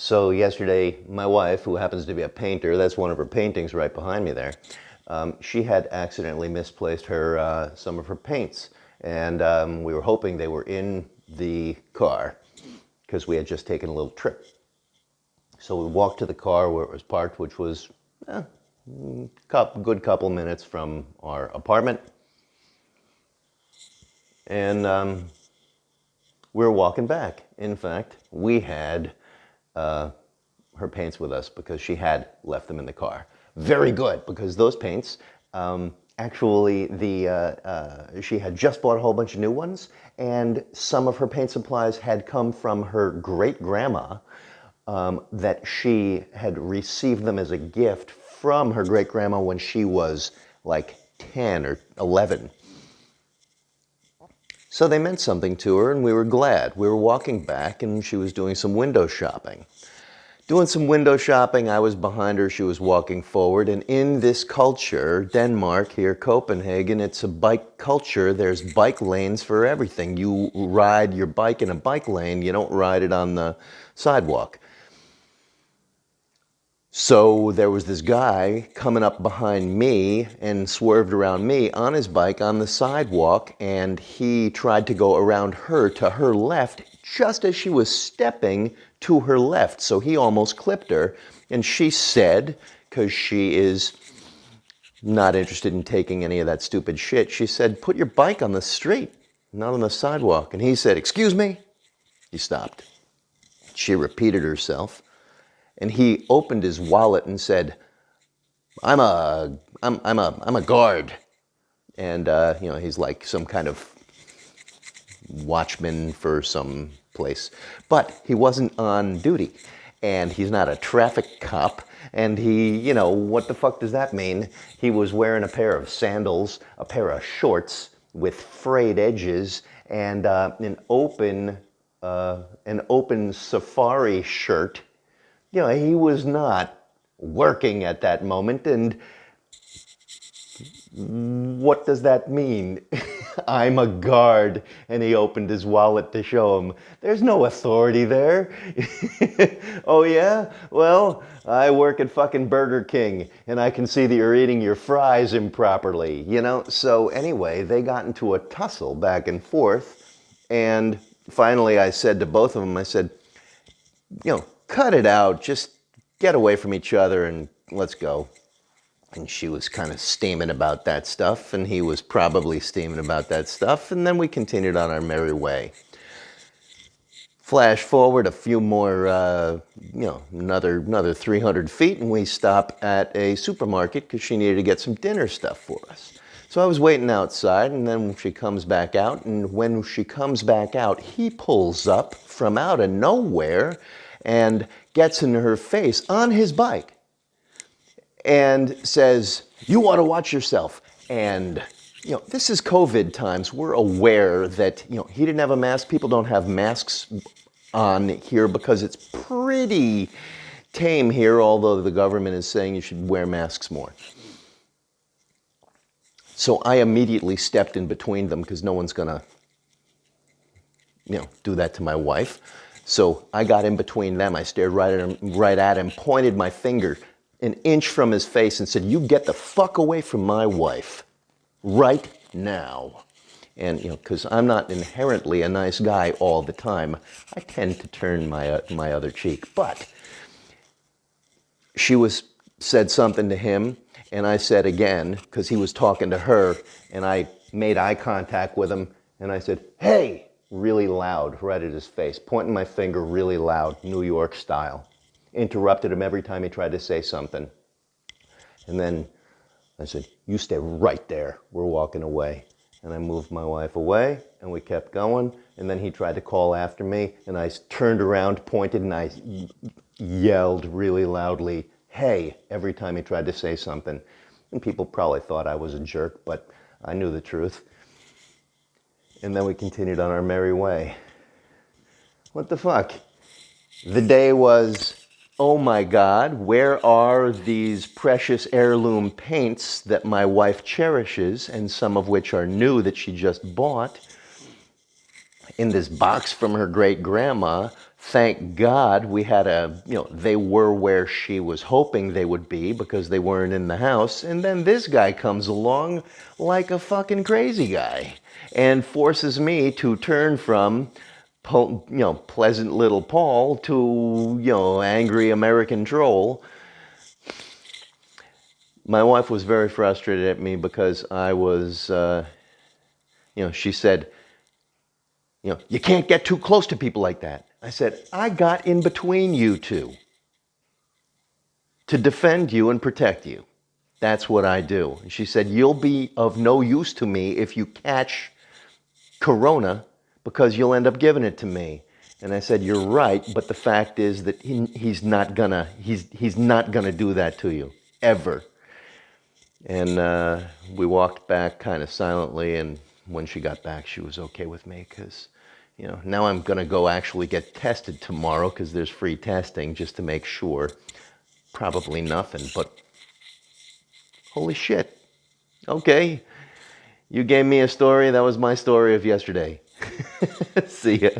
So yesterday, my wife, who happens to be a painter, that's one of her paintings right behind me there, um, she had accidentally misplaced her uh, some of her paints. And um, we were hoping they were in the car because we had just taken a little trip. So we walked to the car where it was parked, which was eh, a good couple minutes from our apartment. And um, we were walking back. In fact, we had uh, her paints with us because she had left them in the car. Very good, because those paints, um, actually, the uh, uh, she had just bought a whole bunch of new ones, and some of her paint supplies had come from her great-grandma um, that she had received them as a gift from her great-grandma when she was like 10 or 11. So they meant something to her and we were glad. We were walking back and she was doing some window shopping. Doing some window shopping, I was behind her, she was walking forward, and in this culture, Denmark, here, Copenhagen, it's a bike culture. There's bike lanes for everything. You ride your bike in a bike lane, you don't ride it on the sidewalk. So there was this guy coming up behind me and swerved around me on his bike on the sidewalk and he tried to go around her to her left just as she was stepping to her left. So he almost clipped her and she said, because she is not interested in taking any of that stupid shit, she said, put your bike on the street, not on the sidewalk. And he said, excuse me? He stopped. She repeated herself and he opened his wallet and said, I'm a, I'm, I'm a, I'm a guard. And, uh, you know, he's like some kind of watchman for some place. But he wasn't on duty. And he's not a traffic cop. And he, you know, what the fuck does that mean? He was wearing a pair of sandals, a pair of shorts with frayed edges, and uh, an open, uh, an open safari shirt you know, he was not working at that moment. And what does that mean? I'm a guard. And he opened his wallet to show him. There's no authority there. oh yeah? Well, I work at fucking Burger King and I can see that you're eating your fries improperly, you know? So anyway, they got into a tussle back and forth. And finally I said to both of them, I said, you know, cut it out, just get away from each other and let's go. And she was kind of steaming about that stuff, and he was probably steaming about that stuff, and then we continued on our merry way. Flash forward a few more, uh, you know, another, another 300 feet, and we stop at a supermarket because she needed to get some dinner stuff for us. So I was waiting outside, and then she comes back out, and when she comes back out, he pulls up from out of nowhere and gets in her face on his bike and says, you want to watch yourself. And, you know, this is COVID times. We're aware that, you know, he didn't have a mask. People don't have masks on here because it's pretty tame here, although the government is saying you should wear masks more. So I immediately stepped in between them because no one's going to, you know, do that to my wife. So I got in between them. I stared right at him, right at him, pointed my finger an inch from his face and said, you get the fuck away from my wife right now. And, you know, because I'm not inherently a nice guy all the time, I tend to turn my, uh, my other cheek. But she was said something to him, and I said again, because he was talking to her, and I made eye contact with him, and I said, hey, really loud right at his face, pointing my finger really loud, New York style. Interrupted him every time he tried to say something. And then I said, you stay right there. We're walking away. And I moved my wife away and we kept going. And then he tried to call after me and I turned around, pointed and I yelled really loudly, hey, every time he tried to say something. And people probably thought I was a jerk, but I knew the truth. And then we continued on our merry way. What the fuck? The day was, oh my God, where are these precious heirloom paints that my wife cherishes and some of which are new that she just bought? In this box from her great grandma. Thank God we had a, you know, they were where she was hoping they would be because they weren't in the house. And then this guy comes along like a fucking crazy guy and forces me to turn from, you know, pleasant little Paul to, you know, angry American troll my wife was very frustrated at me because I was, uh, you know, she said, you know, you can't get too close to people like that. I said, I got in between you two to defend you and protect you. That's what I do. And she said, you'll be of no use to me if you catch corona because you'll end up giving it to me. And I said, you're right, but the fact is that he, he's not gonna, he's, he's not gonna do that to you, ever. And uh, we walked back kind of silently. And when she got back, she was okay with me because, you know, now I'm going to go actually get tested tomorrow because there's free testing just to make sure. Probably nothing, but holy shit. Okay. You gave me a story. That was my story of yesterday. See ya.